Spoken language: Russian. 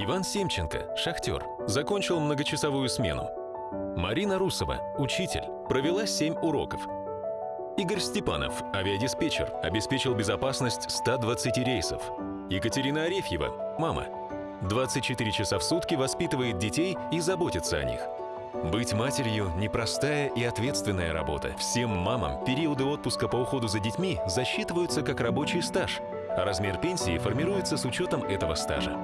Иван Семченко, шахтер, закончил многочасовую смену. Марина Русова, учитель, провела 7 уроков. Игорь Степанов, авиадиспетчер, обеспечил безопасность 120 рейсов. Екатерина Арефьева, мама, 24 часа в сутки воспитывает детей и заботится о них. Быть матерью – непростая и ответственная работа. Всем мамам периоды отпуска по уходу за детьми засчитываются как рабочий стаж, а размер пенсии формируется с учетом этого стажа.